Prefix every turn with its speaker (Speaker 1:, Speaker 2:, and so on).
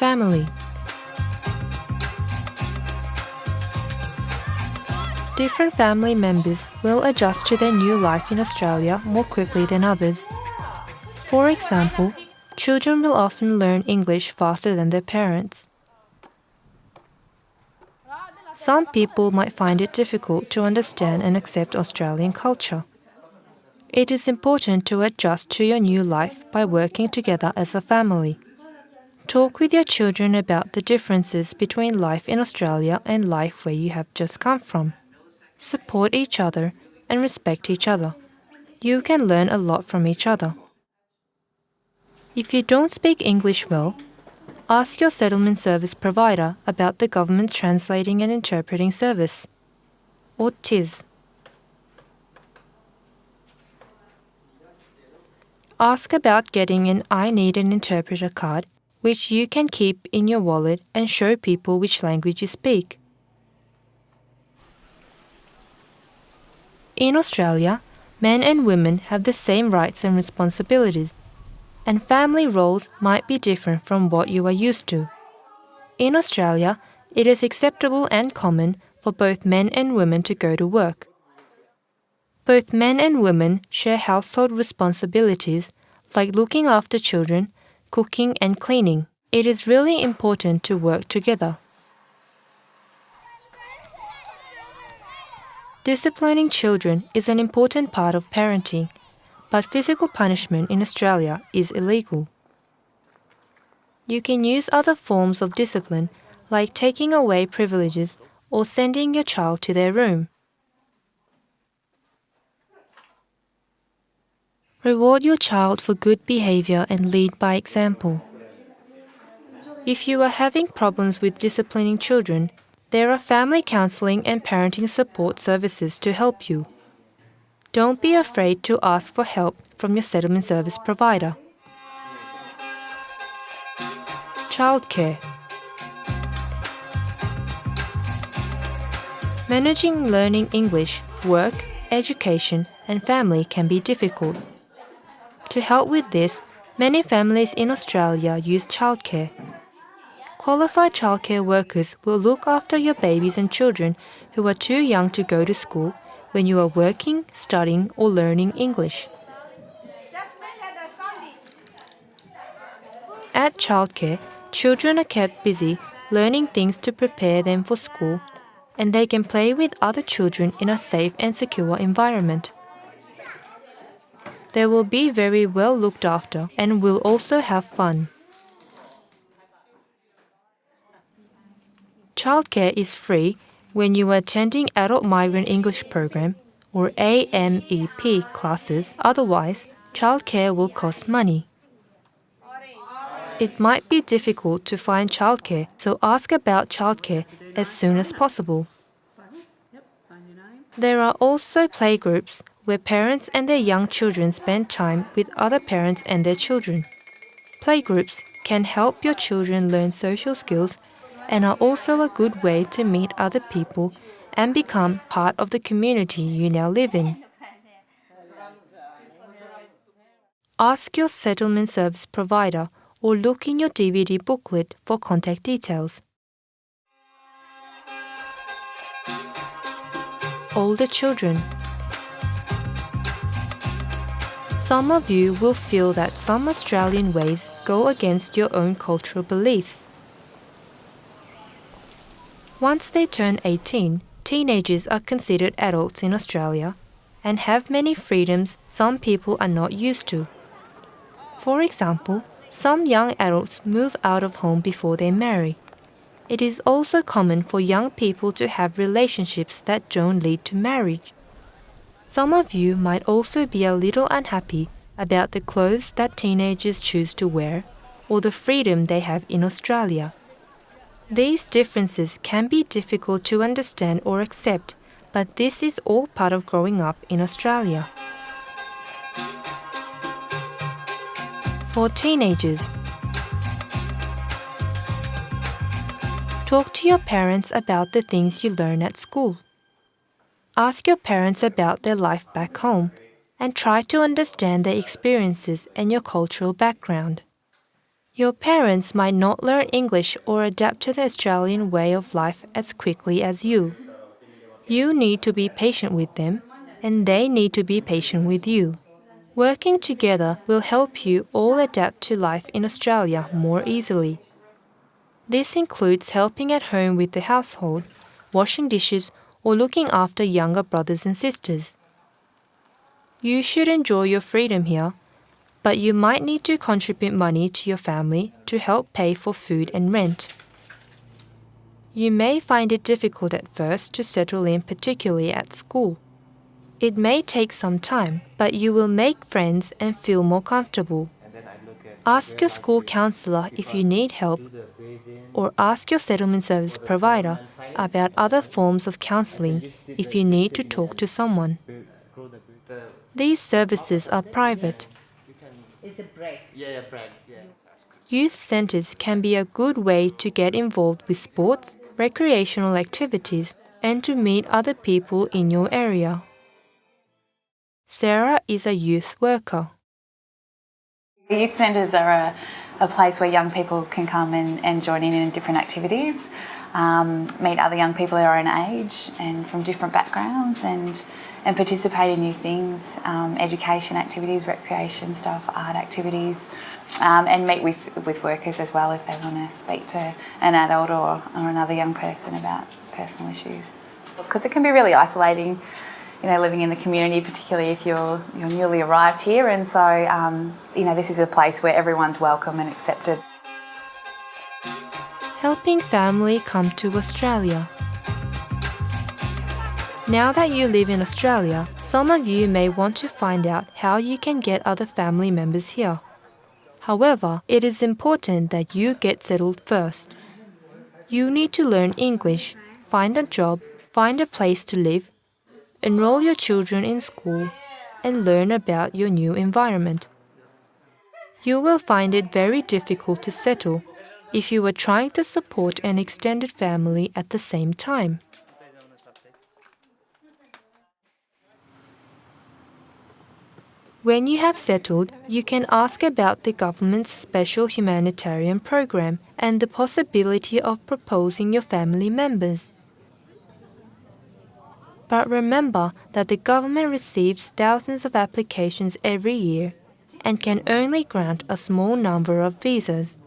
Speaker 1: Family Different family members will adjust to their new life in Australia more quickly than others. For example, children will often learn English faster than their parents. Some people might find it difficult to understand and accept Australian culture. It is important to adjust to your new life by working together as a family. Talk with your children about the differences between life in Australia and life where you have just come from support each other, and respect each other. You can learn a lot from each other. If you don't speak English well, ask your settlement service provider about the government's translating and interpreting service, or TIS. Ask about getting an I Need an Interpreter card, which you can keep in your wallet and show people which language you speak. In Australia, men and women have the same rights and responsibilities, and family roles might be different from what you are used to. In Australia, it is acceptable and common for both men and women to go to work. Both men and women share household responsibilities like looking after children, cooking, and cleaning. It is really important to work together. Disciplining children is an important part of parenting, but physical punishment in Australia is illegal. You can use other forms of discipline, like taking away privileges or sending your child to their room. Reward your child for good behavior and lead by example. If you are having problems with disciplining children, there are family counseling and parenting support services to help you. Don't be afraid to ask for help from your settlement service provider. Childcare Managing learning English, work, education, and family can be difficult. To help with this, many families in Australia use childcare. Qualified childcare workers will look after your babies and children who are too young to go to school when you are working, studying, or learning English. At childcare, children are kept busy learning things to prepare them for school, and they can play with other children in a safe and secure environment. They will be very well looked after and will also have fun. Childcare is free when you are attending Adult Migrant English Program or AMEP classes, otherwise, childcare will cost money. It might be difficult to find childcare, so ask about childcare as soon as possible. There are also playgroups where parents and their young children spend time with other parents and their children. Playgroups can help your children learn social skills and are also a good way to meet other people and become part of the community you now live in. Ask your settlement service provider or look in your DVD booklet for contact details. Older children. Some of you will feel that some Australian ways go against your own cultural beliefs. Once they turn 18, teenagers are considered adults in Australia and have many freedoms some people are not used to. For example, some young adults move out of home before they marry. It is also common for young people to have relationships that don't lead to marriage. Some of you might also be a little unhappy about the clothes that teenagers choose to wear or the freedom they have in Australia. These differences can be difficult to understand or accept, but this is all part of growing up in Australia. For teenagers, talk to your parents about the things you learn at school. Ask your parents about their life back home and try to understand their experiences and your cultural background. Your parents might not learn English or adapt to the Australian way of life as quickly as you. You need to be patient with them, and they need to be patient with you. Working together will help you all adapt to life in Australia more easily. This includes helping at home with the household, washing dishes, or looking after younger brothers and sisters. You should enjoy your freedom here, but you might need to contribute money to your family to help pay for food and rent. You may find it difficult at first to settle in, particularly at school. It may take some time, but you will make friends and feel more comfortable. Ask your school counselor if you need help, or ask your settlement service provider about other forms of counseling if you need to talk to someone. These services are private. Youth centres can be a good way to get involved with sports, recreational activities, and to meet other people in your area. Sarah is a youth worker.
Speaker 2: Youth centres are a, a, place where young people can come and, and join in in different activities, um, meet other young people their own age and from different backgrounds and, and participate in new things, um, education activities, recreation stuff, art activities, um, and meet with, with workers as well if they want to speak to an adult or, or another young person about personal issues. Because it can be really isolating you know, living in the community, particularly if you're, you're newly arrived here. And so, um, you know, this is a place where everyone's welcome and accepted.
Speaker 1: Helping family come to Australia. Now that you live in Australia, some of you may want to find out how you can get other family members here. However, it is important that you get settled first. You need to learn English, find a job, find a place to live, enroll your children in school, and learn about your new environment. You will find it very difficult to settle if you are trying to support an extended family at the same time. When you have settled, you can ask about the government's special humanitarian program and the possibility of proposing your family members. But remember that the government receives thousands of applications every year and can only grant a small number of visas.